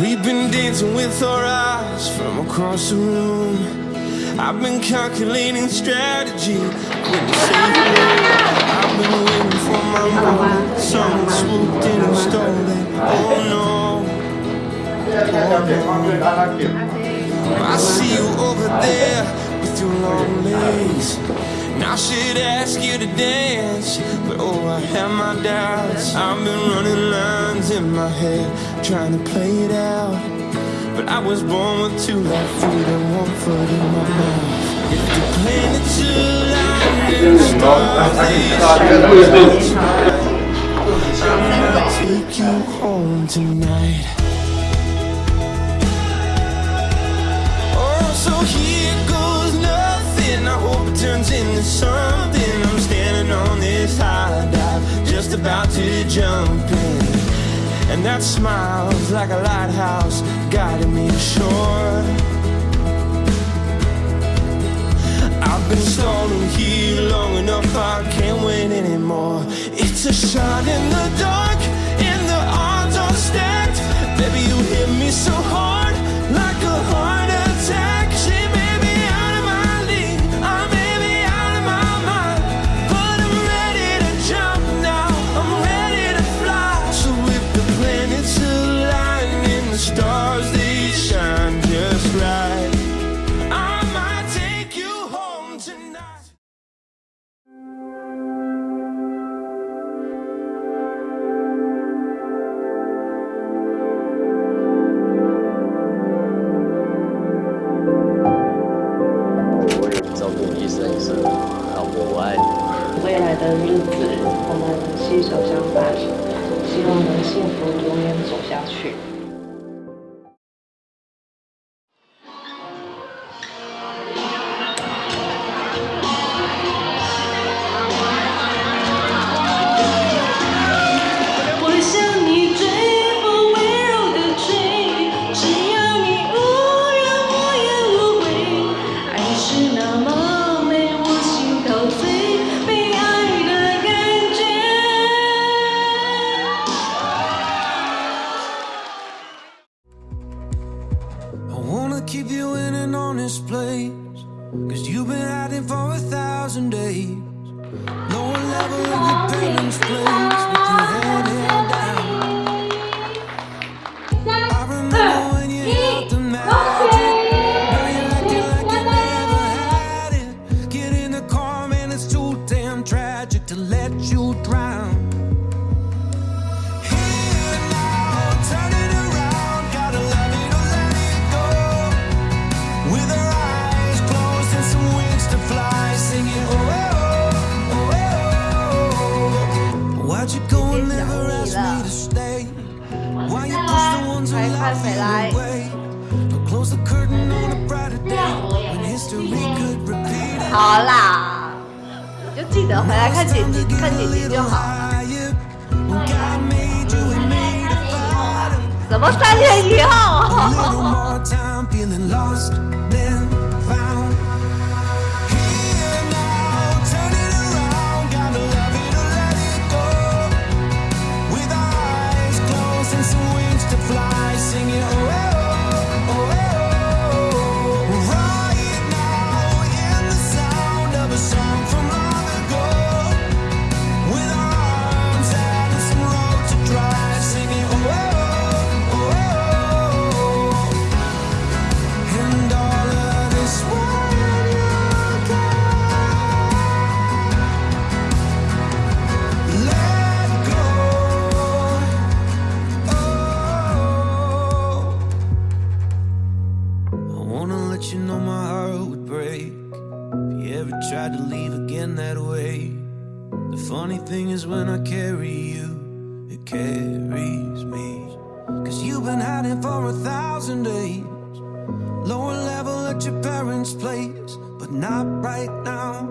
We've been dancing with our eyes from across the room. I've been calculating strategy with the safe I've been waiting for my moment. Someone swooped in and stole it. Oh, oh no. I see you over there with your long legs. Now I should ask you to dance, but oh, I have my doubts. I've been running in my head, trying to play it out. But I was born with two left feet and one foot in my mouth. If the planets align and the stars they shine, I'll take you home tonight. Oh, so here goes nothing. I hope it turns into something. I'm standing on this high dive, just about to jump in. And that smile's like a lighthouse guiding me ashore. I've been stalling here long enough, I can't wait anymore. It's a shot in the dark, and the odds are stacked. Baby, you hit me so hard, 照顾一生一世，老婆我爱你。未来的日子，我们携手相伴，希望能幸福永远走下去。Thousand days. Lower level of your parents' place with your head held down. I remember when you had the magic. Now you're acting like you never had it. Get in the car, man, it's too damn tragic to let you drown. 好啦，你就记得回来看姐姐，看姐姐就好了。对呀，看姐天以后，怎么三月以后？You know my heart would break if you ever tried to leave again that way. The funny thing is when I carry you, it carries me. Cause you've been hiding for a thousand days. Lower level at your parents' place, but not right now.